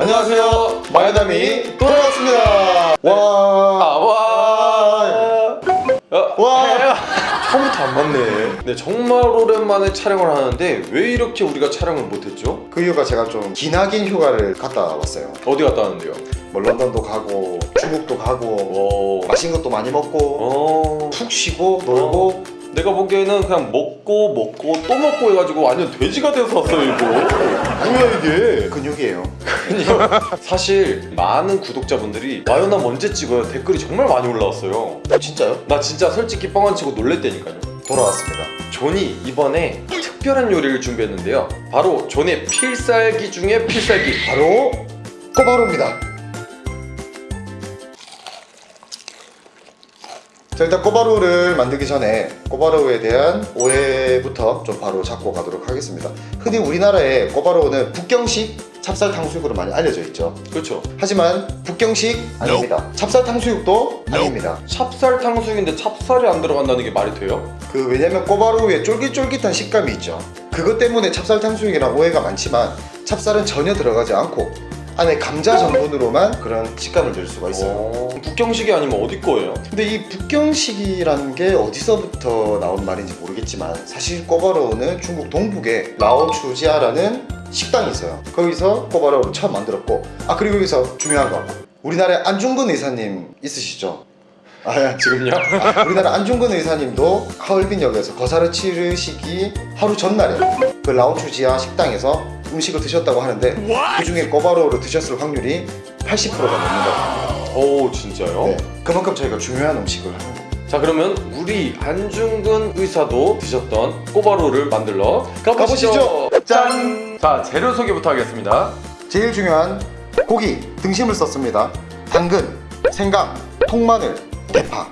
안녕하세요 마야담이 돌아왔습니다 와 아, 와. 어, 와. 처음부터 안 맞네. 네, 정말 오랜만에 촬영을 하는데 왜 이렇게 우리가 촬영을 못했죠? 그 이유가 제가 좀 기나긴 휴가를 갔다 왔어요 어디 갔다 왔는데요? 뭐 런던도 가고 중국도 가고 오. 맛있는 것도 많이 먹고 어. 푹 쉬고 놀고 내가 보기에는 그냥 먹고 먹고 또 먹고 해가지고 완전 돼지가 돼서 왔어요 이거. 뭐야 이게? 근육이에요 사실 많은 구독자분들이 와요나 언제 찍어요 댓글이 정말 많이 올라왔어요. 진짜요? 나 진짜 솔직히 뻥 안 치고 놀랬다니까요. 돌아왔습니다 존이 이번에 특별한 요리를 준비했는데요. 바로 존의 필살기 중에 필살기. 바로 꼬바로우입니다 자 일단 꼬바로우를 만들기 전에 꼬바로우에 대한 오해부터 좀 바로 잡고 가도록 하겠습니다. 흔히 우리나라에 꼬바로우는 북경식 찹쌀 탕수육으로 많이 알려져 있죠. 그렇죠. 하지만 북경식 아닙니다. 찹쌀 탕수육도 아닙니다. 찹쌀 탕수육인데 찹쌀이 안 들어간다는 게 말이 돼요? 그 왜냐면 꼬바로우에 쫄깃쫄깃한 식감이 있죠. 그것 때문에 찹쌀 탕수육이랑 오해가 많지만 찹쌀은 전혀 들어가지 않고 안에 감자 전분으로만 그런 식감을 낼 수가 있어요 어, 북경식이 아니면 어디 거예요? 근데 이 북경식이라는 게 어디서부터 나온 말인지 모르겠지만 사실 꼬바로우는 중국 동북에 라오추지아라는 식당이 있어요 거기서 꼬바로우를 처음 만들었고 아 그리고 여기서 중요한 거 우리나라에 안중근 의사님 있으시죠? 아 지금요? 우리나라 안중근 의사님도 하얼빈역에서 거사를 치르시기 하루 전날에 그 라오추지아 식당에서 음식을 드셨다고 하는데 그 중에 꼬바로우를 드셨을 확률이 80%가 넘는다고 합니다 오 진짜요? 네, 그만큼 저희가 중요한 음식을 하는 거예요 자 그러면 우리 안중근 의사도 드셨던 꼬바로우를 만들러 가보시죠. 가보시죠. 짠! 자 재료 소개부터 하겠습니다. 제일 중요한 고기 등심을 썼습니다 당근, 생강, 통마늘, 대파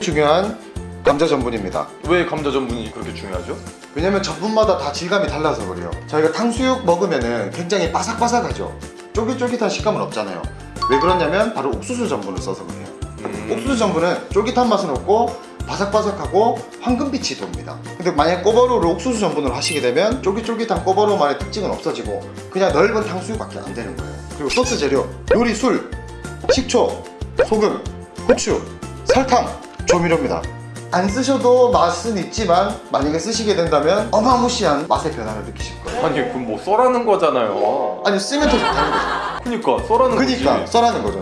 중요한 감자 전분입니다 왜 감자 전분이 그렇게 중요하죠? 왜냐면 전분마다 다 질감이 달라서 그래요. 저희가 탕수육 먹으면은 굉장히 바삭바삭하죠. 쫄깃쫄깃한 식감은 없잖아요. 왜 그러냐면 바로 옥수수 전분을 써서 그래요. 음. 옥수수 전분은 쫄깃한 맛은 없고 바삭바삭하고 황금빛이 돕니다. 근데 만약 꼬바로우를 옥수수 전분으로 하시게 되면 쫄깃쫄깃한 꼬바로우만의 특징은 없어지고 그냥 넓은 탕수육밖에 안 되는 거예요. 그리고 소스 재료 요리 술, 식초, 소금, 후추, 설탕, 조미료입니다 안 쓰셔도 맛은 있지만 만약에 쓰시게 된다면 어마무시한 맛의 변화를 느끼실 거예요 아니 그럼 뭐 써라는 거잖아요. 아니 쓰면 더 좋다는 거죠 그니까 써라는 그니까 거지. 써라는 거죠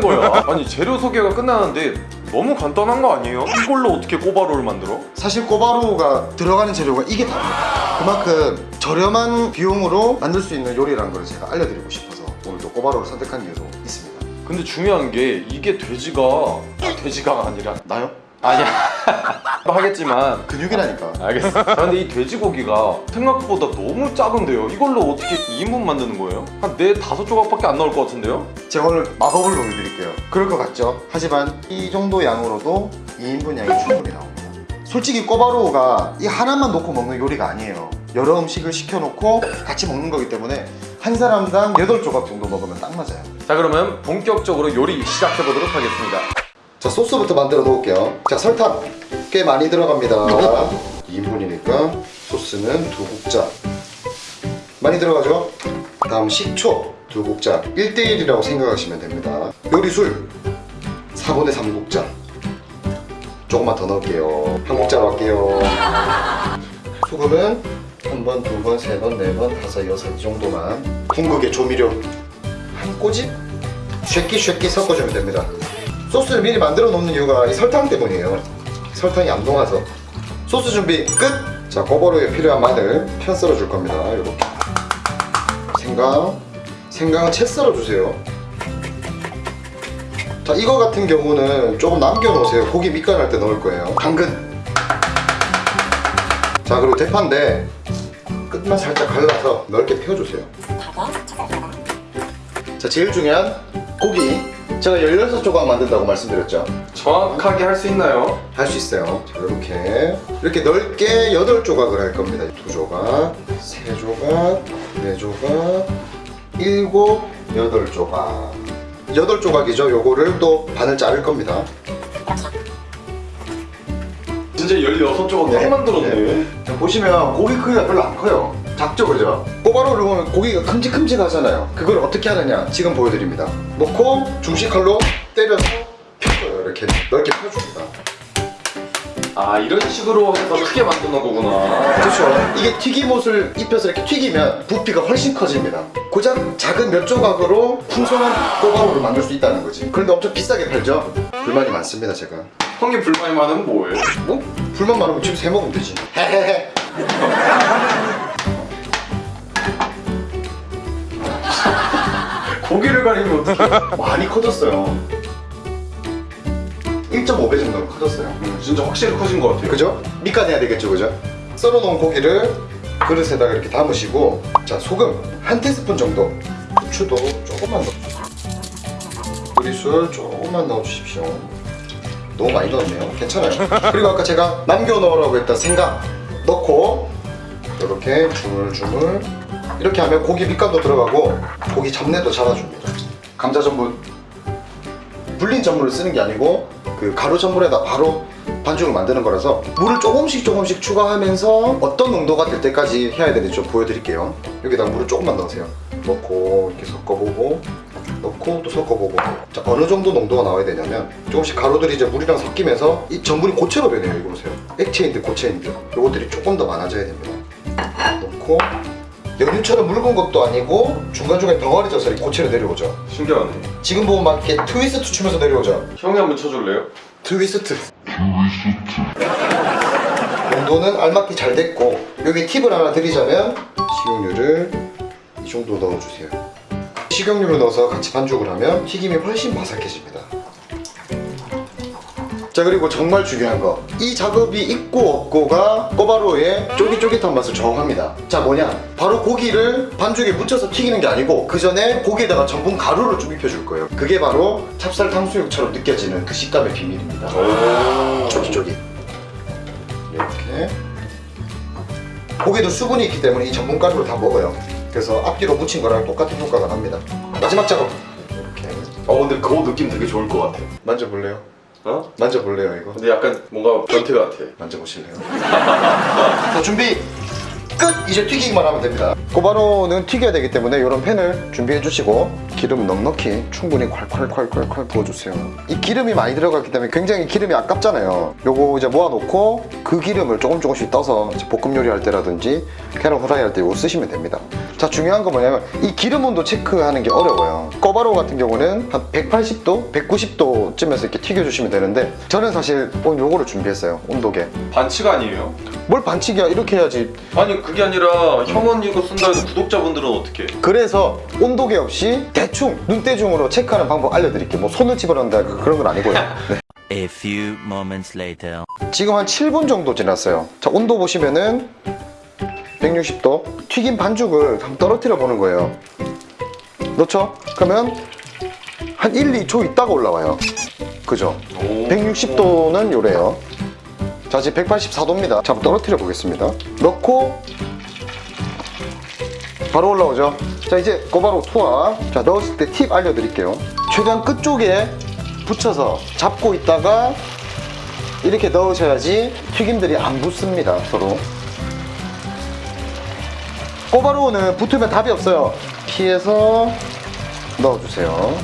뭐라는 거야? 아니 재료 소개가 끝나는데 너무 간단한 거 아니에요? 이걸로 어떻게 꼬바로우를 만들어? 사실 꼬바로우가 들어가는 재료가 이게 다입니다 그만큼 저렴한 비용으로 만들 수 있는 요리라는 걸 제가 알려드리고 싶어서 오늘도 꼬바로우를 선택한 이유도 있습니다 근데 중요한 게 이게 돼지가 아, 돼지가 아니라 나요? 아니야 하겠지만 근육이라니까 알겠어. 자, 근데 이 돼지고기가 생각보다 너무 작은데요. 이걸로 어떻게 2인분 만드는 거예요? 한 4, 5조각밖에 안 나올 것 같은데요? 제가 오늘 마법을 보여드릴게요 그럴 것 같죠? 하지만 이 정도 양으로도 2인분 양이 충분히 나옵니다 솔직히 꼬바로우가 이 하나만 놓고 먹는 요리가 아니에요 여러 음식을 시켜놓고 같이 먹는 거기 때문에 한 사람당 8조각 정도 먹으면 딱 맞아요 자 그러면 본격적으로 요리 시작해 보도록 하겠습니다. 자 소스부터 만들어 놓을게요. 자 설탕 꽤 많이 들어갑니다. 2인분이니까 소스는 두 국자. 많이 들어가죠? 다음 식초 두 국자. 1대1이라고 생각하시면 됩니다. 요리술 4분의 3 국자. 조금만 더 넣을게요. 한 국자로 할게요. 소금은 한 번, 두 번, 세 번, 네 번, 다섯, 여섯 이 정도만. 궁극의 조미료 한 꼬집? 쉐끼 쉐끼 섞어주면 됩니다 소스를 미리 만들어 놓는 이유가 이 설탕 때문이에요. 설탕이 안 녹아서. 소스 준비 끝! 자 꼬바로우에 필요한 마늘 편 썰어 줄 겁니다. 이렇게. 생강. 생강은 채 썰어 주세요. 자 이거 같은 경우는 조금 남겨 놓으세요. 고기 밑간할 때 넣을 거예요. 당근. 자 그리고 대파인데 끝만 살짝 갈라서 넓게 펴주세요. 자 제일 중요한 고기 제가 16조각 만든다고 말씀드렸죠? 정확하게 할 수 있나요? 할 수 있어요. 자 이렇게. 이렇게 넓게 8조각을 할 겁니다. 2조각 3조각 4조각 7 8조각. 8조각이죠. 요거를 또 반을 자를 겁니다. 진짜 16조각 네. 딱 만들었네. 자, 보시면 고기 크기가 별로 안 커요 작죠 그죠? 꼬바로우를 보면 고기가 큼직큼직하잖아요. 그걸 어떻게 하느냐 지금 보여드립니다. 놓고 중식칼로 때려서 펴줘요 이렇게. 넓게 펴줍니다. 아 이런 식으로 해서 크게 만드는 거구나. 그렇죠. 이게 튀김옷을 입혀서 이렇게 튀기면 부피가 훨씬 커집니다. 고작 작은 몇 조각으로 풍성한 꼬바로우를 만들 수 있다는 거지. 그런데 엄청 비싸게 팔죠? 불만이 많습니다 제가. 형님 불만이 많으면 뭐예요? 뭐? 불만 많으면 집에서 해 먹으면 되지. 헤헤헤 고기를 가리면 어떡해. 많이 커졌어요. 1.5배 정도로 커졌어요. 진짜 확실히 커진 것 같아요. 그죠? 밑간해야 되겠죠 그죠? 썰어놓은 고기를 그릇에다가 이렇게 담으시고 자 소금 한 티스푼 정도. 후추도 조금만 넣어 요리술 조금만 넣어주십시오. 너무 많이 넣었네요. 괜찮아요. 그리고 아까 제가 남겨 넣으라고 했던 생강 넣고 이렇게 주물주물 이렇게 하면 고기 밑간도 들어가고 고기 잡내도 잡아줍니다. 감자 전분. 불린 전분을 쓰는 게 아니고 그 가루 전분에다 바로 반죽을 만드는 거라서 물을 조금씩 조금씩 추가하면서 어떤 농도가 될 때까지 해야 되는지 좀 보여드릴게요. 여기다가 물을 조금만 넣으세요. 넣고 이렇게 섞어보고 넣고 또 섞어보고. 자 어느 정도 농도가 나와야 되냐면 조금씩 가루들이 이제 물이랑 섞이면서 이 전분이 고체로 변해요. 이거 보세요. 액체인들 고체인들 요것들이 조금 더 많아져야 됩니다. 넣고 연유처럼 묽은 것도 아니고 중간중간에 덩어리 져서 이렇게 고체로 내려오죠 신기하네 지금 보면 막 이렇게 트위스트 추면서 내려오죠 형이 한번 쳐줄래요? 트위스트. 농도는 알맞게 잘 됐고 여기 팁을 하나 드리자면 식용유를 이 정도 넣어주세요. 식용유를 넣어서 같이 반죽을 하면 튀김이 훨씬 바삭해집니다. 자 그리고 정말 중요한 거. 이 작업이 있고 없고가 꼬바로우의 쫄깃쫄깃한 맛을 정합니다. 자 뭐냐? 바로 고기를 반죽에 묻혀서 튀기는 게 아니고 그 전에 고기에다가 전분 가루를 좀 입혀줄 거예요. 그게 바로 찹쌀 탕수육처럼 느껴지는 그 식감의 비밀입니다. 쫄깃쫄깃. 이렇게. 고기도 수분이 있기 때문에 이 전분 가루를 다 먹어요. 그래서 앞뒤로 묻힌 거랑 똑같은 효과가 납니다. 마지막 작업. 이렇게. 어 근데 그거 느낌 되게 좋을 것 같아. 만져볼래요? 어? 만져볼래요 이거? 근데 약간 뭔가 변태 같아 만져보실래요? 자 준비 끝! 이제 튀기기만 하면 됩니다. 꼬바로우는 튀겨야 되기 때문에 이런 팬을 준비해 주시고 기름 넉넉히 충분히 콸콸콸콸콸 부어주세요. 이 기름이 많이 들어갔기 때문에 굉장히 기름이 아깝잖아요. 요거 이제 모아놓고 그 기름을 조금 조금씩 떠서 볶음 요리 할 때라든지 계란 후라이 할 때 이거 쓰시면 됩니다. 자 중요한 건 뭐냐면 이 기름 온도 체크하는 게 어려워요. 꼬바로우 같은 경우는 한 180도, 190도쯤에서 이렇게 튀겨주시면 되는데 저는 사실 오늘 요거를 준비했어요. 온도계. 반칙 아니에요? 뭘 반칙이야? 이렇게 해야지. 아니 그게 아니라 형은 이거 쓴다 해도 구독자분들은 어떻게 그래서 온도계 없이 대충 눈대중으로 체크하는 방법 알려드릴게요 뭐 손을 집어넣는다 그런 건 아니고요 네. A few moments later. 지금 한 7분 정도 지났어요 자 온도 보시면은 160도 튀김 반죽을 한번 떨어뜨려 보는 거예요 넣죠? 그러면 한 1, 2초 있다가 올라와요 그죠? 오. 160도는 요래요 자 지금 184도입니다. 자 한번 떨어뜨려 보겠습니다. 넣고 바로 올라오죠. 자 이제 꼬바로 투하. 자 넣었을 때 팁 알려드릴게요. 최대한 끝쪽에 붙여서 잡고 있다가 이렇게 넣으셔야지 튀김들이 안 붙습니다 서로. 꼬바로우는 붙으면 답이 없어요. 피해서 넣어주세요.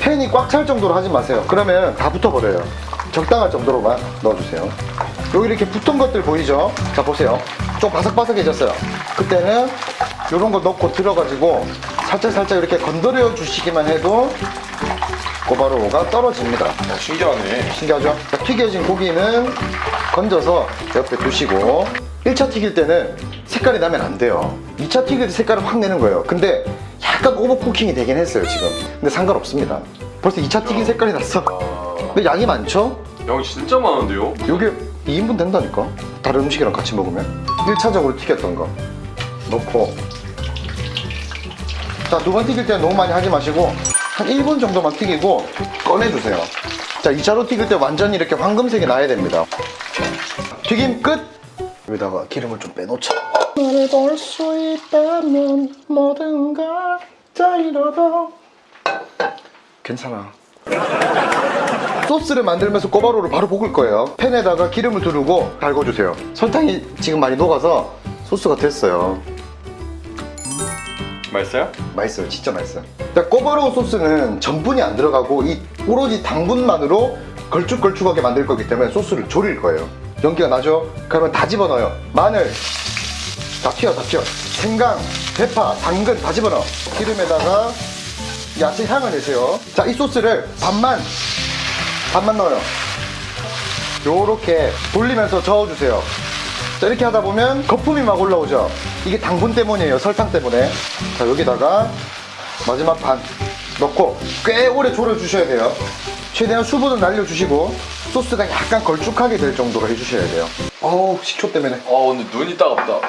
팬이 꽉 찰 정도로 하지 마세요. 그러면 다 붙어버려요. 적당할 정도로만 넣어주세요 여기 이렇게 붙은 것들 보이죠? 자 보세요. 좀 바삭바삭해졌어요. 그때는 이런 거 넣고 들어가지고 살짝살짝 이렇게 건드려 주시기만 해도 꼬바로우가 떨어집니다. 어, 신기하네. 신기하죠? 자, 튀겨진 고기는 건져서 옆에 두시고 1차 튀길 때는 색깔이 나면 안 돼요. 2차 튀길 때 색깔을 확 내는 거예요. 근데 약간 오버쿠킹이 되긴 했어요 지금. 근데 상관없습니다. 벌써 2차 튀긴 색깔이 났어. 아... 근데 양이 많죠? 양이 진짜 많은데요? 요게 2인분 된다니까? 다른 음식이랑 같이 먹으면? 1차적으로 튀겼던 거. 넣고. 자 두 번 튀길 때는 너무 많이 하지 마시고 한 1분 정도만 튀기고 꺼내주세요. 자 2차로 튀길 때 완전히 이렇게 황금색이 나야 됩니다. 튀김 끝! 여기다가 기름을 좀 빼놓자. 너를 볼 수 있다면 모든 걸 다 잃어도. 괜찮아 소스를 만들면서 꼬바로우를 바로 볶을 거예요. 팬에다가 기름을 두르고 달궈주세요. 설탕이 지금 많이 녹아서 소스가 됐어요. 맛있어요? 맛있어요. 진짜 맛있어요. 자, 꼬바로우 소스는 전분이 안 들어가고 이 오로지 당분만으로 걸쭉걸쭉하게 만들 거기 때문에 소스를 졸일 거예요. 연기가 나죠? 그러면 다 집어넣어요. 마늘. 다 튀어 다 튀어. 생강, 대파, 당근 다 집어넣어. 기름에다가 야채 향을 내세요. 자 이 소스를 반만 반만 넣어요. 요렇게 돌리면서 저어주세요. 자 이렇게 하다 보면 거품이 막 올라오죠. 이게 당분 때문이에요 설탕 때문에. 자 여기다가 마지막 반 넣고 꽤 오래 졸여 주셔야 돼요. 최대한 수분을 날려주시고 소스가 약간 걸쭉하게 될 정도로 해주셔야 돼요. 어우 식초 때문에. 아 근데 눈이 따갑다.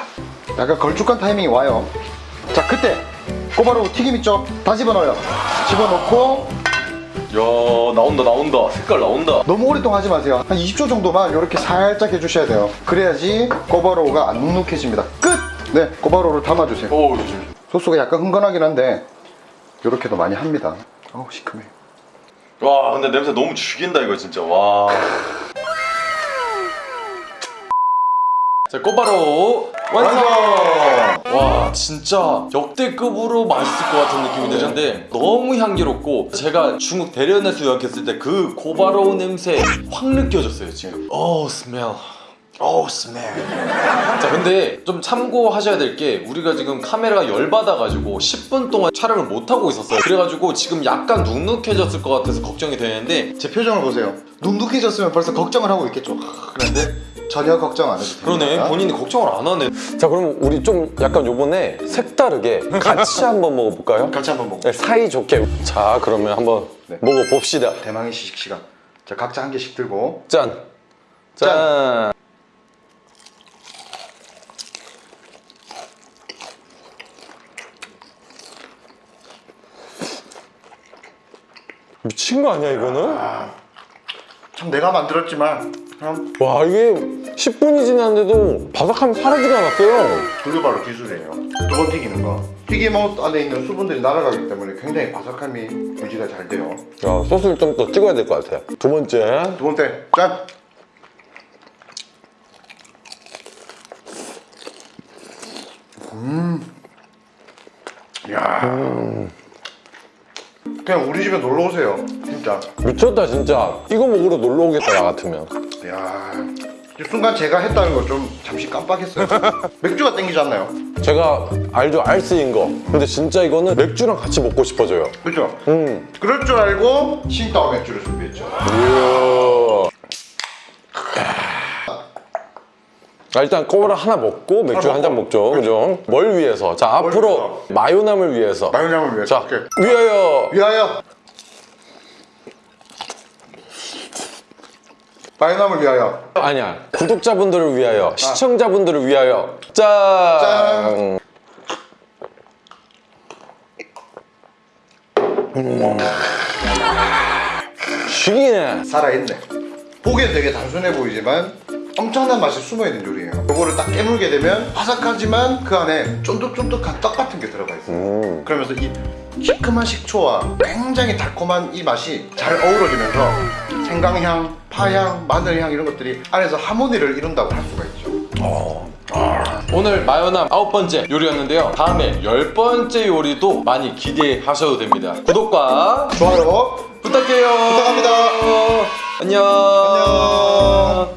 약간 걸쭉한 타이밍이 와요. 자 그때 꼬바로우 튀김 있죠? 다 집어넣어요. 집어넣고 야 나온다 나온다. 색깔 나온다. 너무 오랫동안 하지 마세요. 한 20초 정도만 이렇게 살짝 해주셔야 돼요. 그래야지 꼬바로우가 안 눅눅해집니다. 끝! 네 꼬바로우를 담아주세요. 오 소스가 약간 흥건하긴 한데 이렇게도 많이 합니다. 어우 시큼해. 와 근데 냄새 너무 죽인다 이거 진짜. 와. 자 꼬바로우 완성! 와 진짜 역대급으로 맛있을 것 같은 느낌이 드는데 너무 향기롭고 제가 중국 대련에서 유학했을 때 그 고바로우 냄새 확 느껴졌어요 지금. 오 스멜. 오 스멜. 자 근데 좀 참고하셔야 될 게 우리가 지금 카메라가 열받아가지고 10분 동안 촬영을 못하고 있었어요. 그래가지고 지금 약간 눅눅해졌을 것 같아서 걱정이 되는데 제 표정을 보세요. 눅눅해졌으면 벌써 걱정을 하고 있겠죠? 그런데 전혀 걱정 안 해도 됩니다 그러네 본인이 걱정을 안 하네 자 그럼 우리 좀 약간 요번에 색다르게 같이 한번 먹어볼까요? 같이 한번 먹어 네, 사이좋게 자 그러면 한번 네. 먹어봅시다 대망의 시식 시간 자 각자 한 개씩 들고 짠! 짠! 미친 거 아니야 이거는? 참 내가 만들었지만 와 이게 10분이 지났는데도 바삭함이 사라지가 않았어요. 그게 바로 기술이에요. 두번 튀기는 거. 튀김옷 안에 있는 수분들이 날아가기 때문에 굉장히 바삭함이 유지가 잘 돼요. 야 소스를 좀 더 찍어야 될 것 같아요. 두 번째. 두 번째. 짠! 음. 야. 그냥 우리 집에 놀러 오세요. 진짜. 미쳤다 진짜 이거 먹으러 놀러 오겠다 나 같으면 야. 이 순간 제가 했다는 거좀 잠시 깜빡했어요. 맥주가 땡기지 않나요? 제가 알죠 알스인 거 근데 진짜 이거는 맥주랑 같이 먹고 싶어져요 그죠? 음. 그럴 줄 알고 칭따오 맥주를 준비했죠. 자, 일단 꼬라 하나 먹고 맥주 한 잔. 먹죠 그죠? 뭘 위해서? 자 앞으로 마요남을 위해서 마요남을 위해서. 자 오케이. 위하여 위하여. 마요남을 위하여. 아니야 구독자분들을 위하여 시청자분들을 위하여 짠, 짠. 죽이네 살아있네. 보기엔 되게 단순해 보이지만 엄청난 맛이 숨어있는 요리예요. 이거를 딱 깨물게 되면 바삭하지만 그 안에 쫀득쫀득한 떡 같은 게 들어가 있어요. 음. 그러면서 이 시큼한 식초와 굉장히 달콤한 이 맛이 잘 어우러지면서 생강향, 파향, 마늘향 이런 것들이 안에서 하모니를 이룬다고 할 수가 있죠. 오늘 마요남 아홉 번째 요리였는데요 다음에 열 번째 요리도 많이 기대하셔도 됩니다 구독과 좋아요. 부탁해요 부탁합니다. 안녕 안녕.